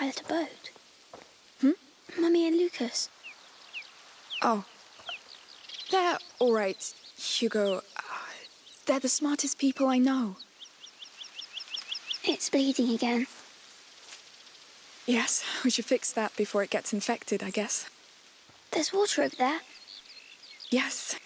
pilot a boat. Hmm? Mummy and Lucas. Oh. They're all right, Hugo. Uh, they're the smartest people I know. It's bleeding again. Yes, we should fix that before it gets infected, I guess. There's water over there. Yes.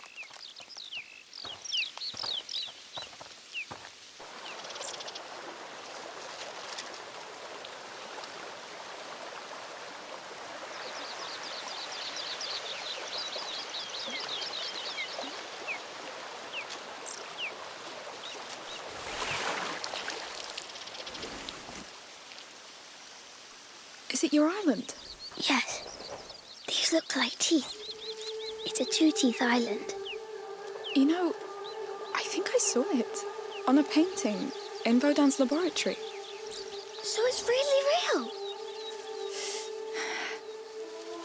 Is it your island? Yes. These look like teeth. It's a two-teeth island. You know, I think I saw it on a painting in Baudin's laboratory. So it's really real.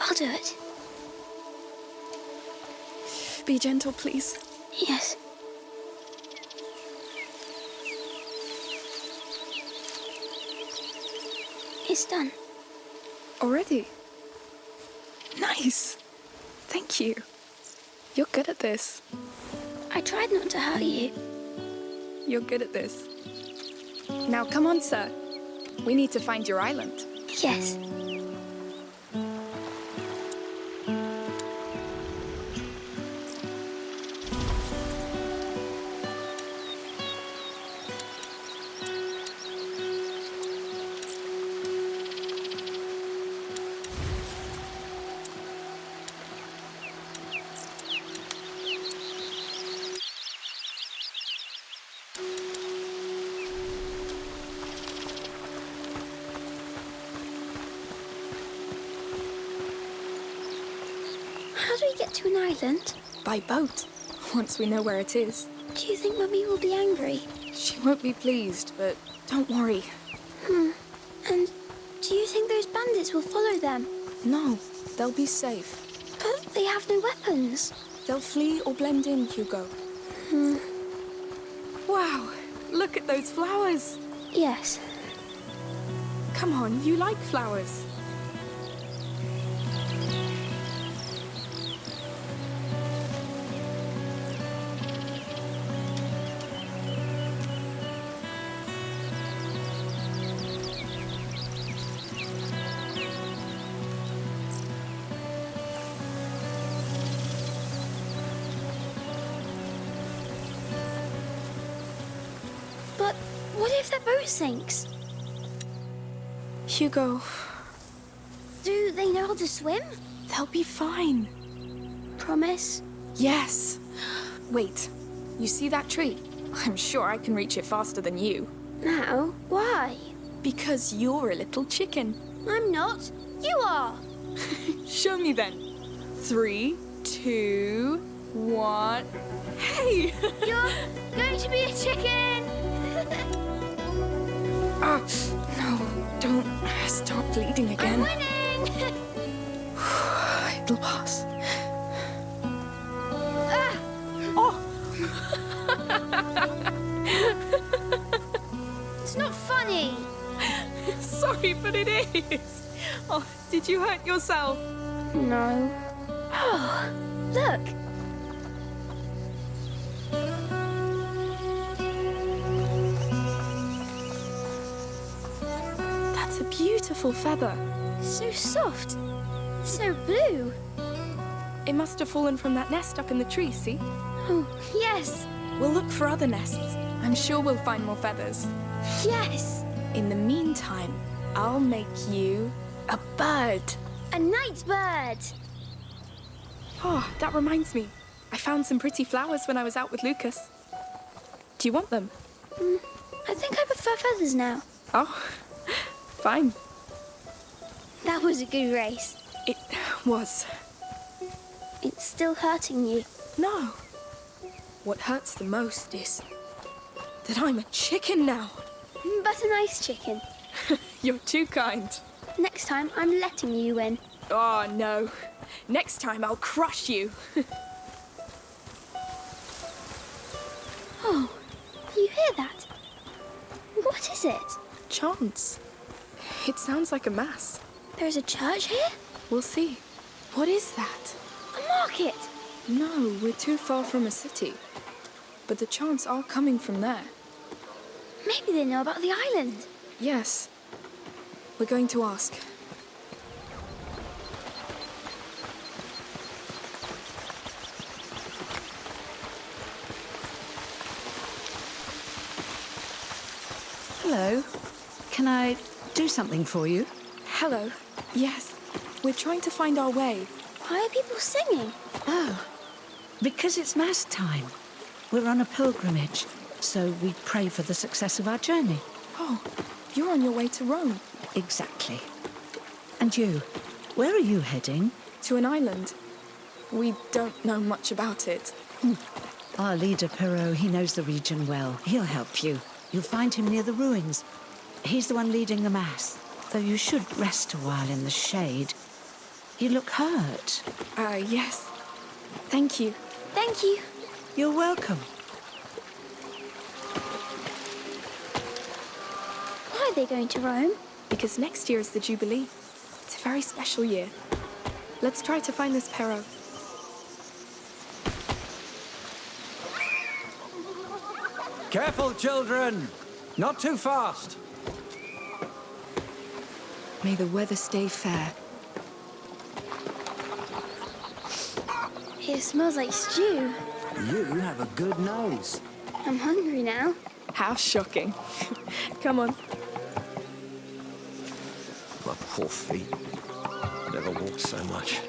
I'll do it. Be gentle, please. Yes. It's done. Already? Nice. Thank you. You're good at this. I tried not to hurt you. You're good at this. Now come on, sir. We need to find your island. Yes. By boat. Once we know where it is. Do you think Mummy will be angry? She won't be pleased, but don't worry. Hmm. And do you think those bandits will follow them? No, they'll be safe. But they have no weapons. They'll flee or blend in, Hugo. Hmm. Wow, look at those flowers. Yes. Come on, you like flowers. If their boat sinks? Hugo, Do they know how to swim? they'll be fine. Promise? Yes. Wait, you see that tree? I'm sure I can reach it faster than you. Now? Why? Because you're a little chicken. I'm not. You are. Show me then. Three, two, one. Hey! You're going to be a chicken. No, don't start bleeding I'm again. It'll pass. Ah, Oh, it's not funny. sorry, but it is. Oh, did you hurt yourself? No. Oh, look. Beautiful feather. So soft. So blue. It must have fallen from that nest up in the tree, see? Oh, yes. We'll look for other nests. I'm sure we'll find more feathers. Yes. In the meantime, I'll make you a bird. A night bird. Oh, that reminds me. I found some pretty flowers when I was out with Lucas. Do you want them? Mm, I think I prefer feathers now. Oh, fine. That was a good race. It was. It's still hurting you. No. What hurts the most is that I'm a chicken now. Mm, but a nice chicken. You're too kind. Next time, I'm letting you win. Oh, no. Next time I'll crush you. Oh, you hear that? What is it? Chance. It sounds like a mass. There's a church here? We'll see. What is that? A market! No, we're too far from a city. But the chants are coming from there. Maybe they know about the island. Yes. We're going to ask. Hello. Can I do something for you? Hello. Yes. We're trying to find our way. Why are people singing? Oh, because it's Mass time. We're on a pilgrimage, so we pray for the success of our journey. Oh, you're on your way to Rome. Exactly. And you? Where are you heading? To an island. We don't know much about it. Hmm. Our leader, Perrault, he knows the region well. He'll help you. You'll find him near the ruins. He's the one leading the Mass, though you should rest a while in the shade. You look hurt. Uh, yes. Thank you. Thank you. You're welcome. Why are they going to Rome? Because next year is the Jubilee. It's a very special year. Let's try to find this Perrault. Careful, children! Not too fast! May the weather stay fair. It smells like stew. You have a good nose. I'm hungry now. How shocking. Come on. My poor feet. Never walked so much.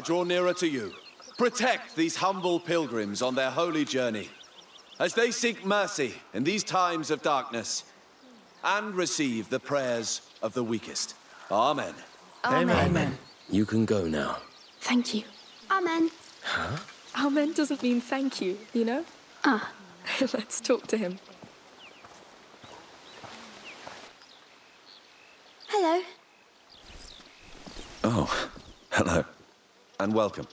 I draw nearer to you. Protect these humble pilgrims on their holy journey as they seek mercy in these times of darkness and receive the prayers of the weakest. Amen. Amen. You can go now. Thank you. Amen. Huh? Amen doesn't mean thank you, you know? Ah, Let's talk to him. hello. Oh, hello. And welcome.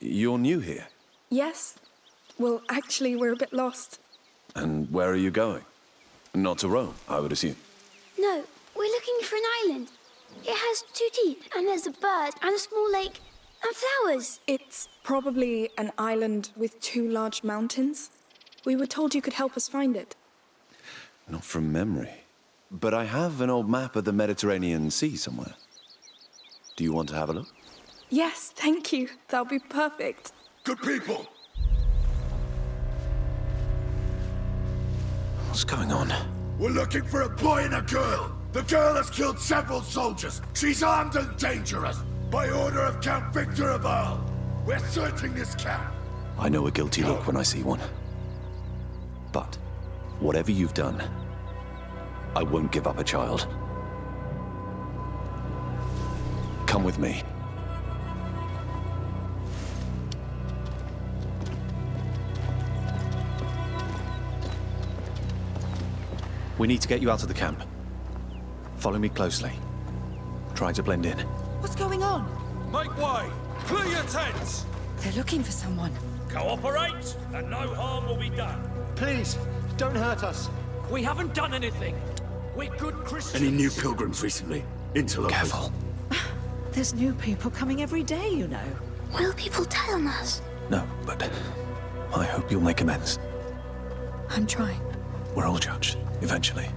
You're new here. Yes. Well, actually, we're a bit lost. And where are you going? Not to Rome, I would assume. No, we're looking for an island. It has two teeth, and there's a bird, and a small lake, and flowers. It's probably an island with two large mountains. We were told you could help us find it. Not from memory. But I have an old map of the Mediterranean Sea somewhere. Do you want to have a look? Yes, thank you. That'll be perfect. Good people, What's going on? we're looking for a boy and a girl. The girl has killed several soldiers. She's armed and dangerous. By order of Count Victor of Arles. We're searching this camp. I know a guilty look when I see one. But, whatever you've done, I won't give up a child. Come with me. We need to get you out of the camp. Follow me closely. Try to blend in. What's going on? Make way! Clear your tents! They're looking for someone. Cooperate, and no harm will be done. Please, don't hurt us. We haven't done anything. We're good Christians. Any new pilgrims recently? Interlopers? Careful. There's new people coming every day, you know. Will people tell on us? No, but I hope you'll make amends. I'm trying. We're all judged, eventually.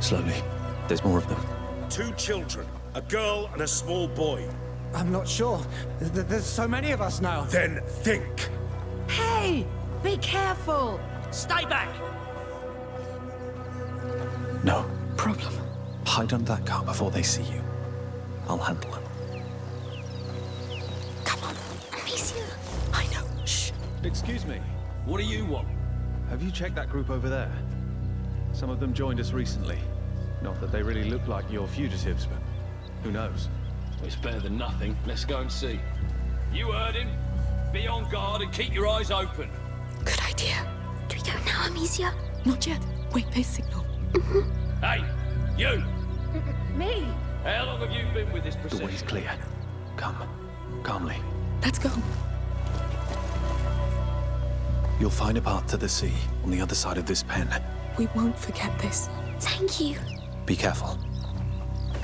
Slowly. There's more of them. Two children, a girl and a small boy. I'm not sure. Th- There's so many of us now. Then think. Hey! Be careful! Stay back! No. Problem. Hide under that car before they see you. I'll handle them. Excuse me. What do you want? Have you checked that group over there? Some of them joined us recently. Not that they really look like your fugitives, but who knows? It's better than nothing. Let's go and see. You heard him. Be on guard and keep your eyes open. Good idea. Do we go now, Amicia? Not yet. Wait for his signal. Hey, you! Me? How long have you been with this The procession? way's clear. Come. Calmly. Let's go. You'll find a path to the sea on the other side of this pen. We won't forget this. Thank you. Be careful.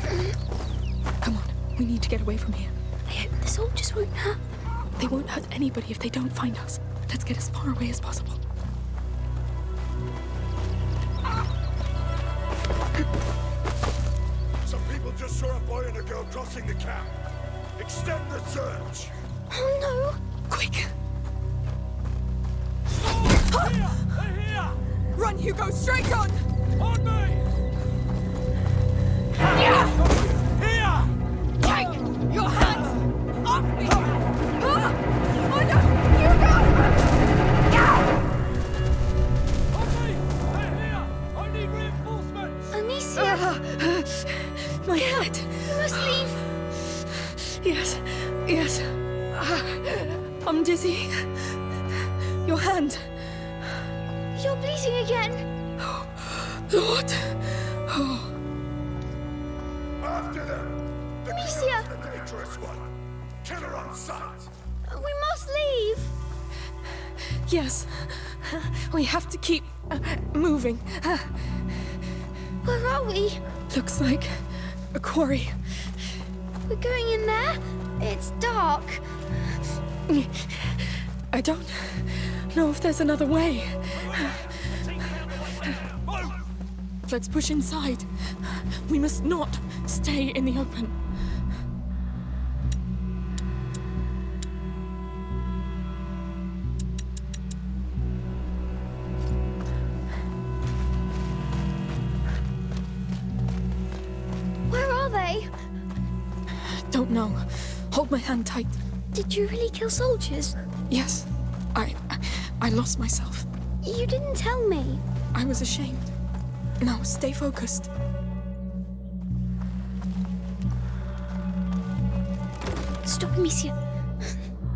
Uh, come on. We need to get away from here. I hope the soldiers won't hurt. They won't hurt anybody if they don't find us. Let's get as far away as possible. Some people just saw a boy and a girl crossing the camp. Extend the search. Oh no! Quick! Run, Hugo! Straight on! On me! Here! Take your hands off me! Ah! Oh no! Hugo! I need reinforcements! Amicia! My head! You must leave! Yes, yes. Ah, I'm dizzy. Your hand. You're bleeding again! Oh, Lord! Oh, After them. The Amicia! killer's the dangerous one. Killer on sight. We must leave! yes. We have to keep uh, moving. Where are we? Looks like a quarry. We're going in there? It's dark. I don't know if there's another way. Let's push inside. We must not stay in the open. Where are they? Don't know. Hold my hand tight. Did you really kill soldiers? Yes. I I lost myself. You didn't tell me. I was ashamed. Now stay focused. Stop, Amicia.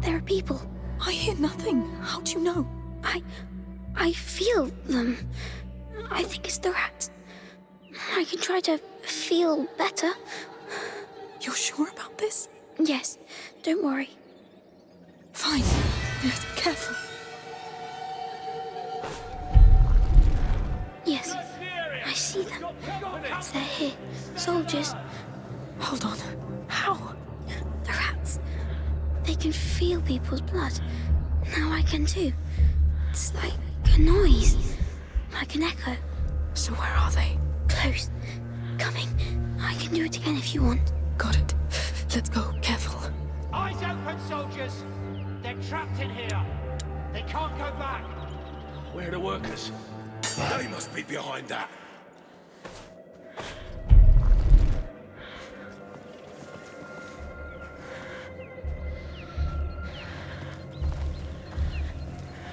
There are people. I hear nothing. How do you know? I... I feel them. I think it's the rats. I can try to feel better. You're sure about this? Yes, don't worry. Fine. Yes, careful. Yes, I see them. They're here. Soldiers. Hold on. How? The rats. They can feel people's blood. Now I can too. It's like a noise. Like an echo. So where are they? Close. Coming. I can do it again if you want. Got it. Let's go. Careful. Eyes open, soldiers! They're trapped in here. They can't go back. Where are the workers? They must be behind that.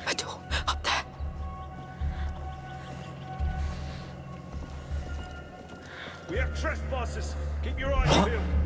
A door up there. We have trespassers. Keep your eyes peeled.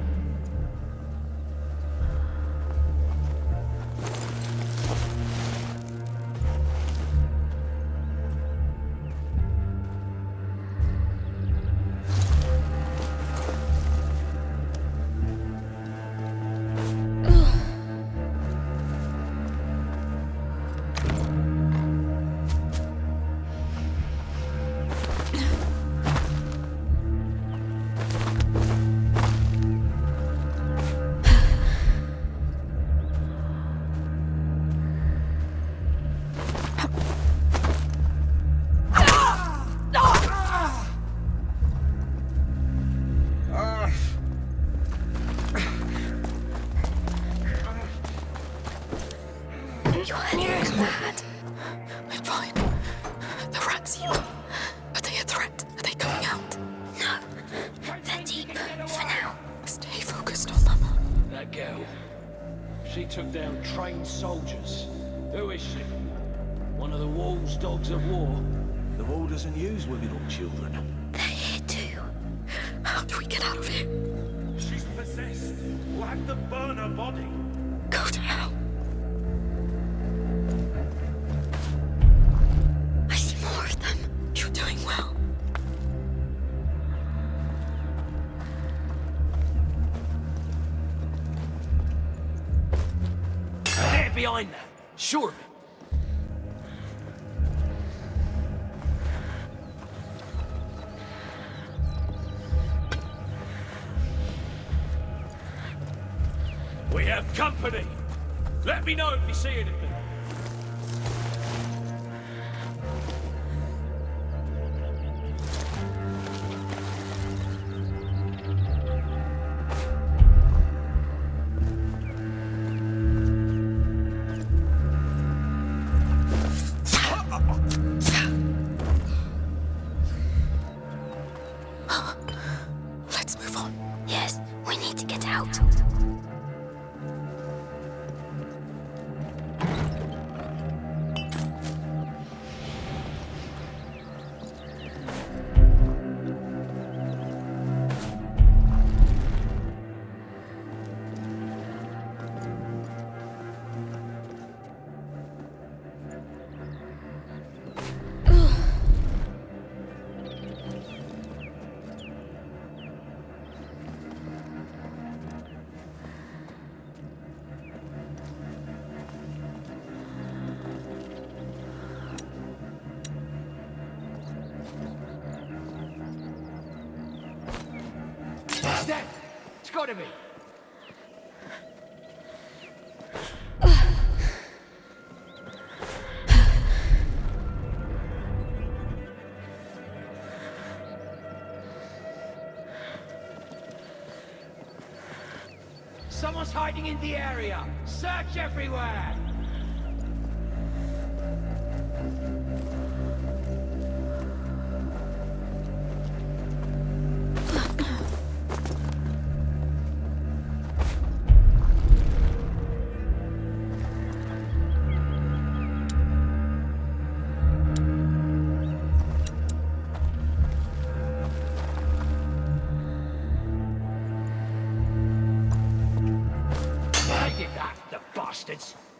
behind that. Sure of it. We have company. Let me know if you see anything. Someone's hiding in the area! Search everywhere! bastards.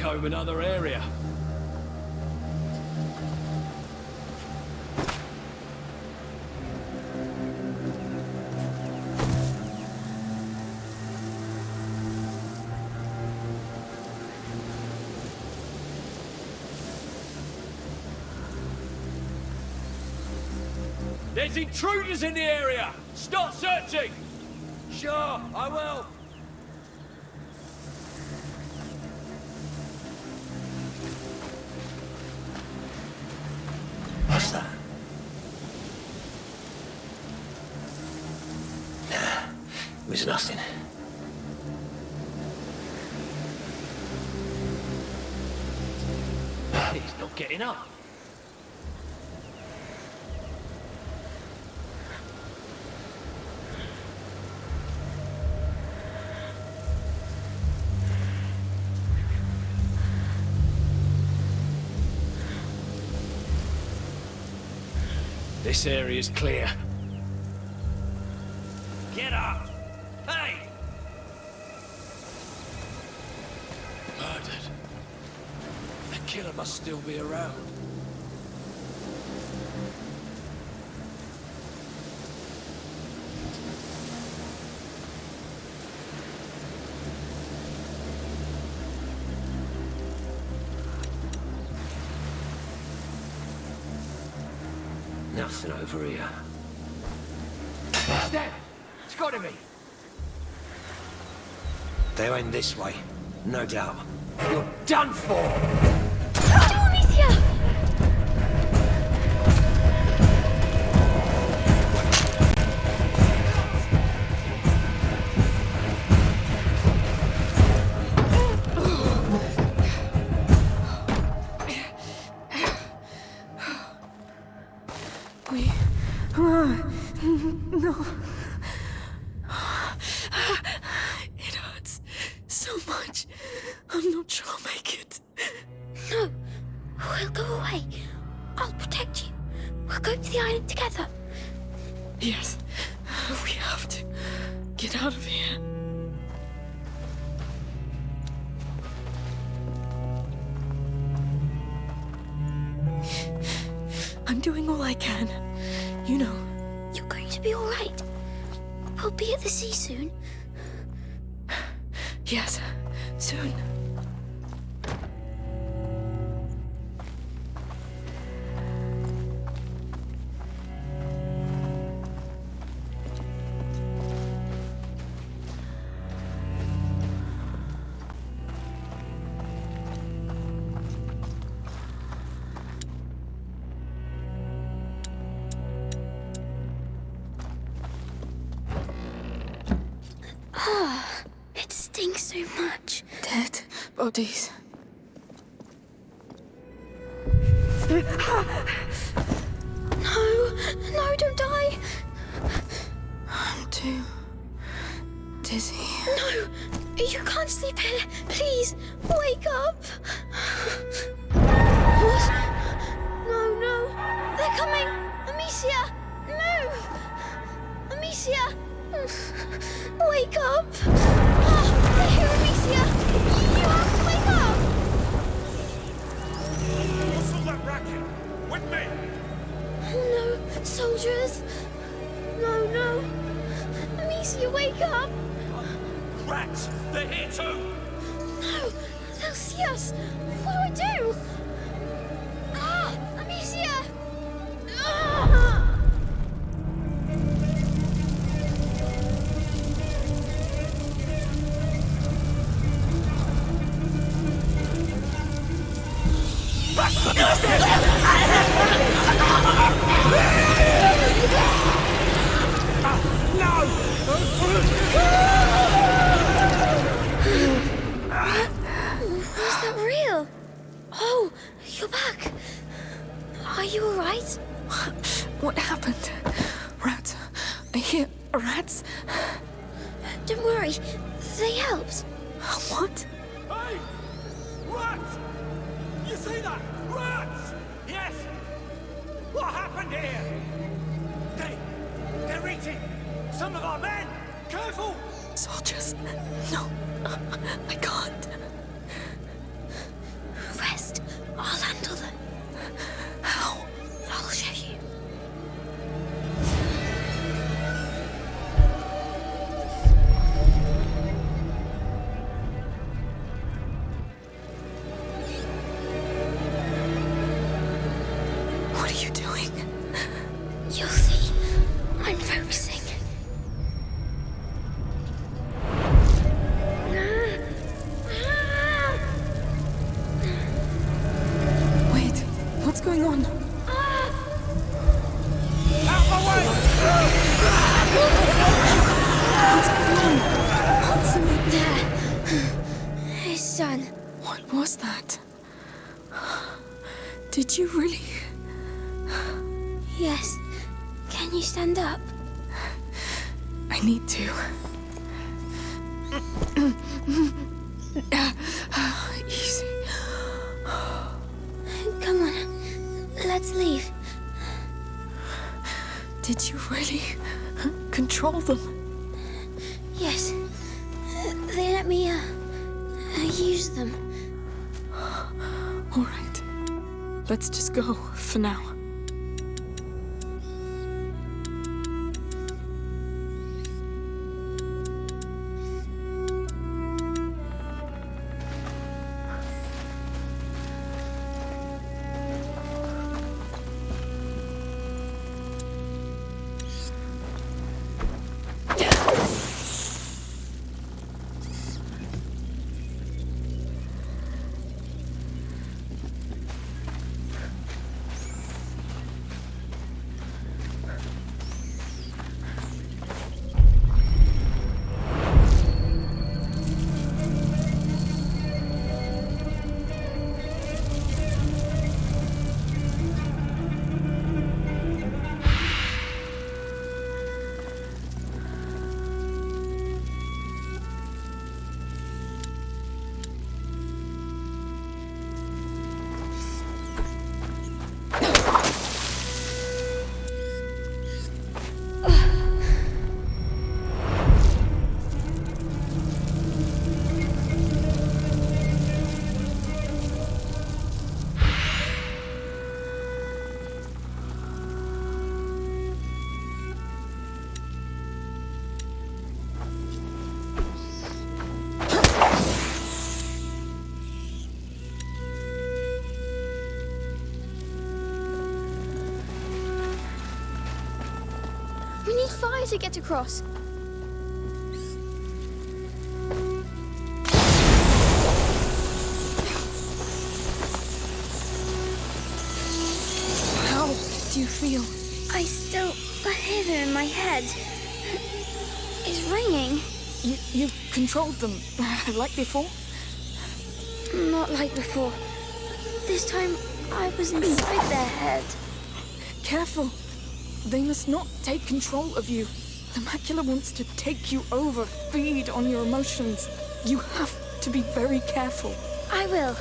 comb another area. There's intruders in the area! Start searching! Sure, I will! There's nothing. He's not getting up. This area is clear. passing over here. It's them! It's gotta be! They went this way, no doubt. You're done for! together. Yes. Otis. No, soldiers. No, no. Amicia, wake up. Rats! They're here too! No! They'll see us! What do I do? to get across. How do you feel? I still... the them in my head It's ringing. You, you've controlled them, like before? Not like before. This time, I was inside their head. Careful. They must not take control of you. The macula wants to take you over, feed on your emotions. You have to be very careful. I will.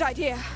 good idea.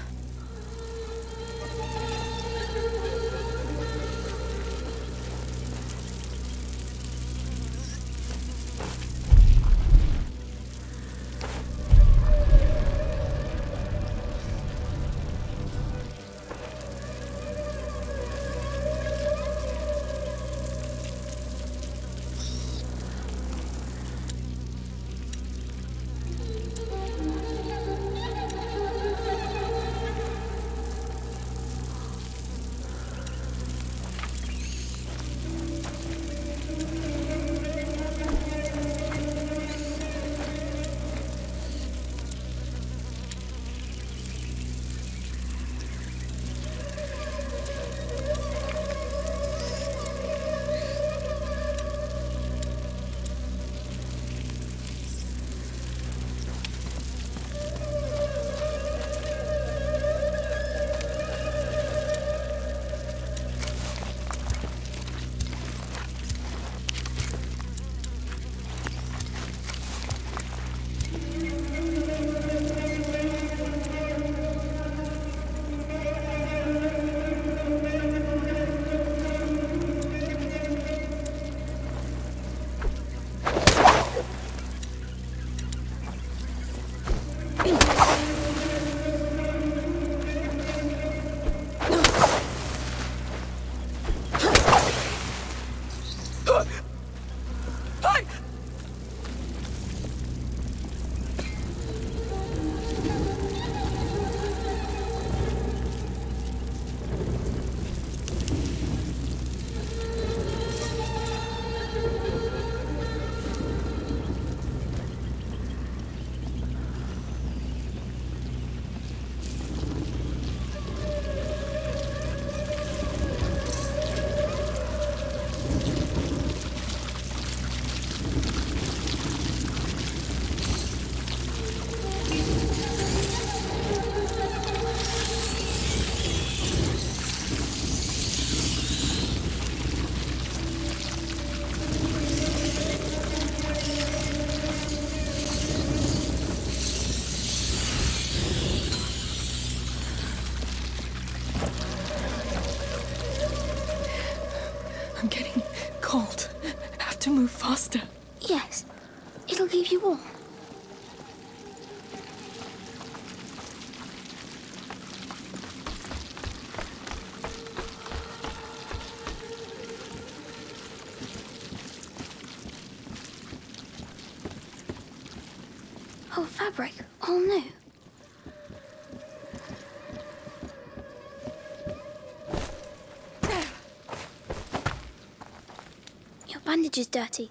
bridge is dirty.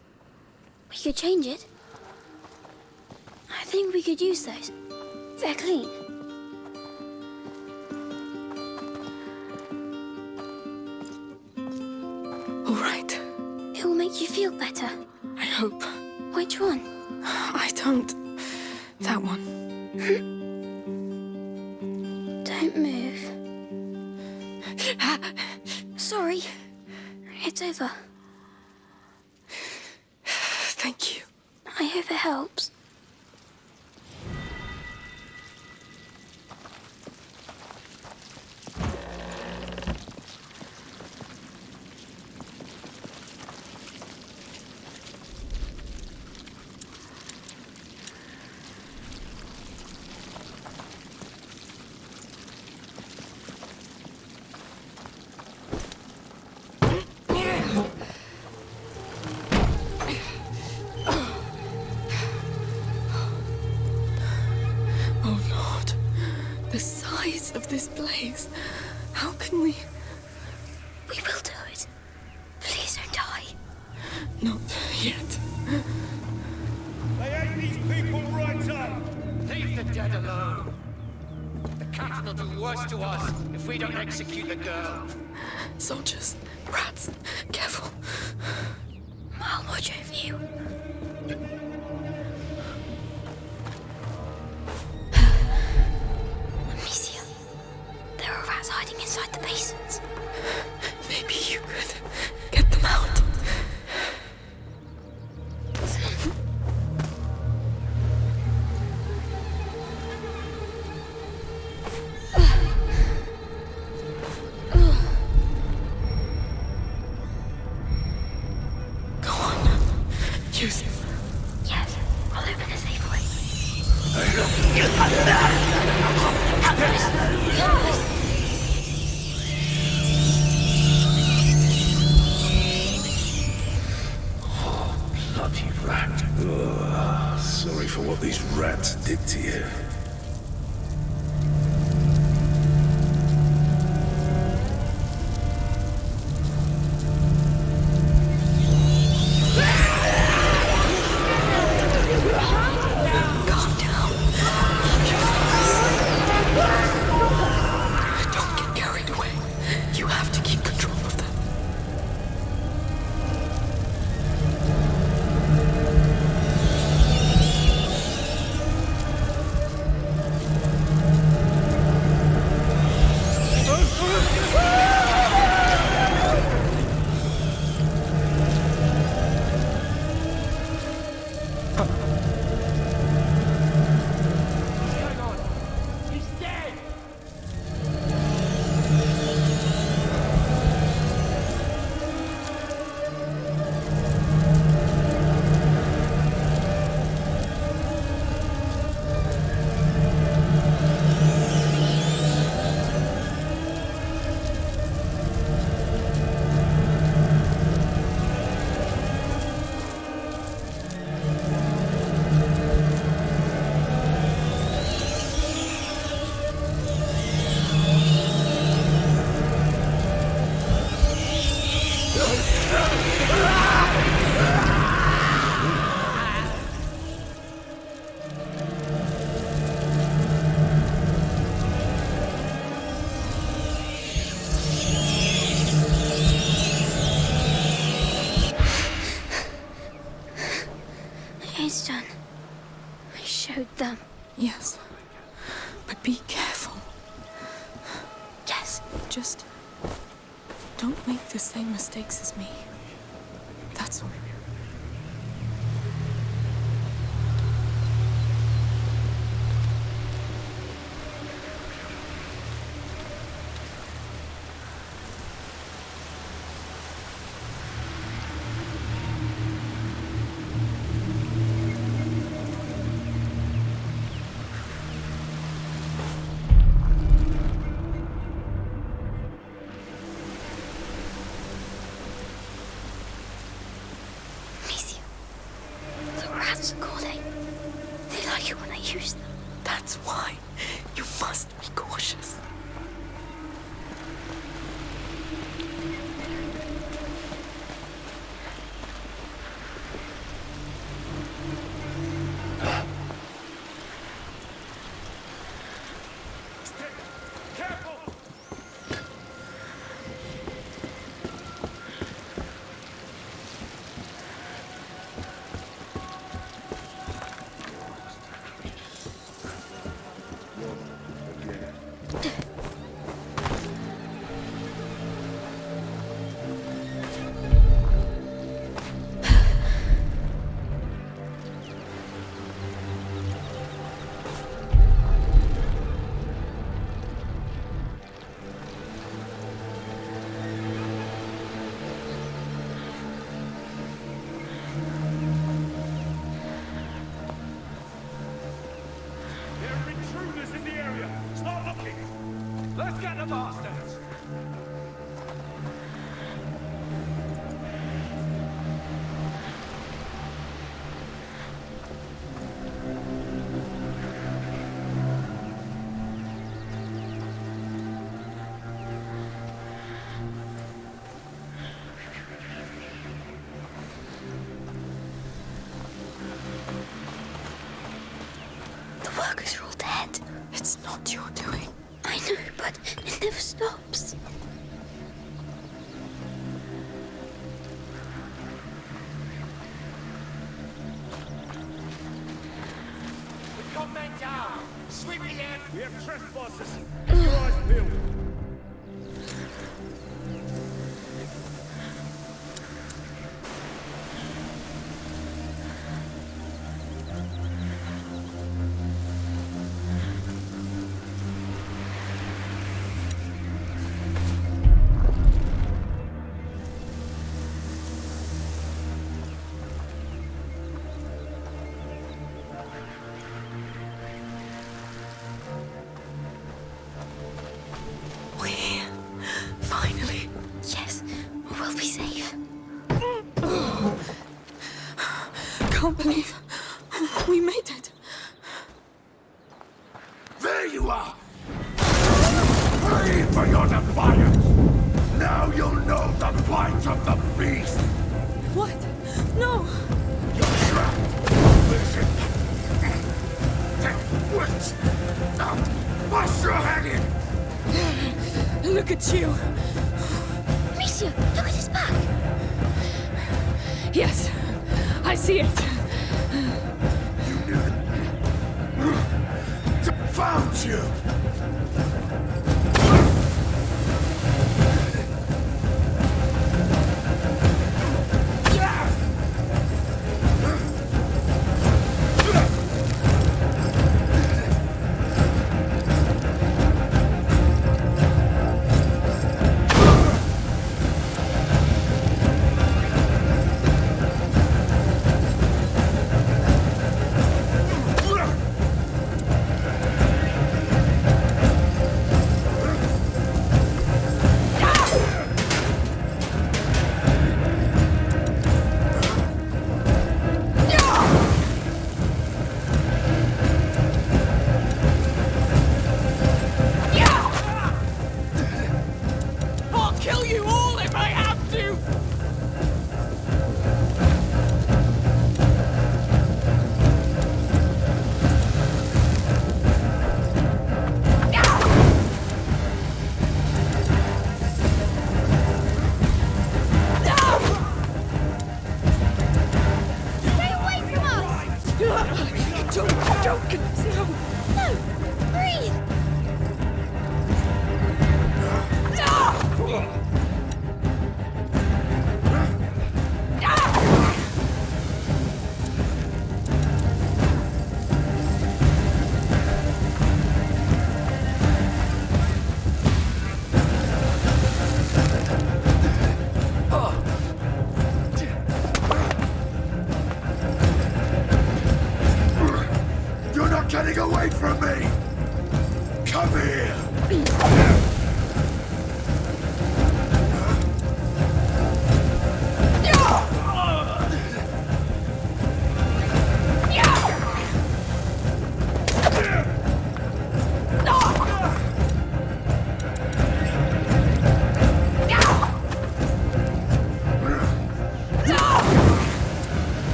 We could change it. I think we could use those. They're clean. All right. It will make you feel better. I hope. Which one? I don't. That one. don't move. Ah. Sorry. It's over. I hope it helps. Bloody rat. Oh, sorry for what these rats did to you.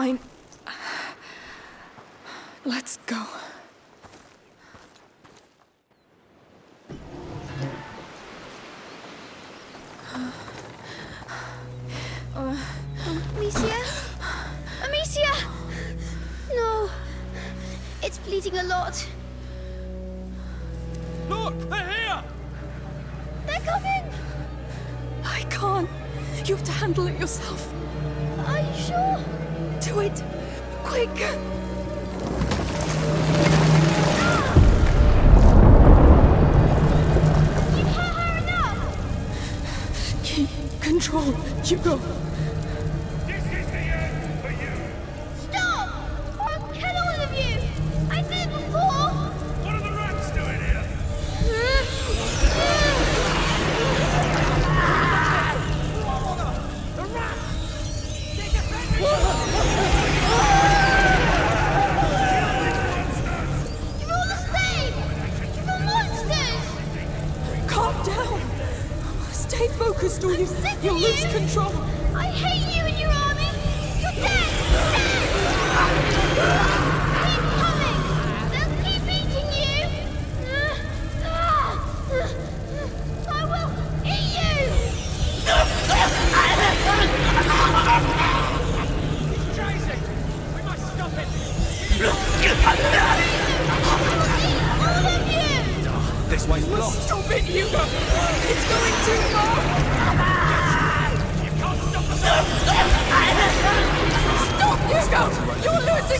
fine. Let's go. Hugo.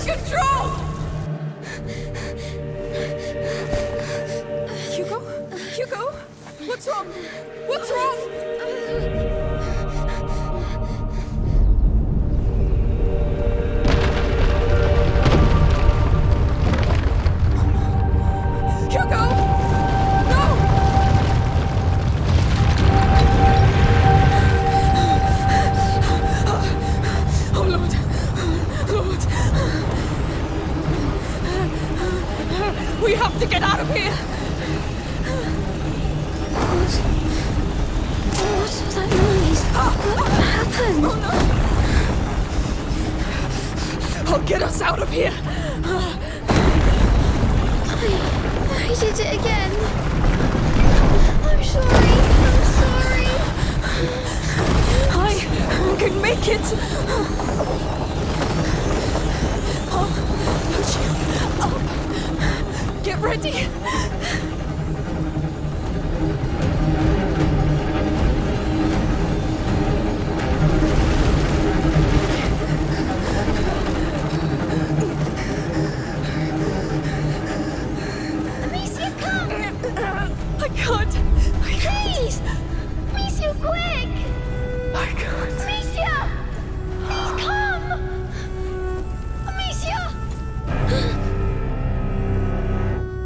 control! Hugo? Hugo? What's wrong? What's wrong?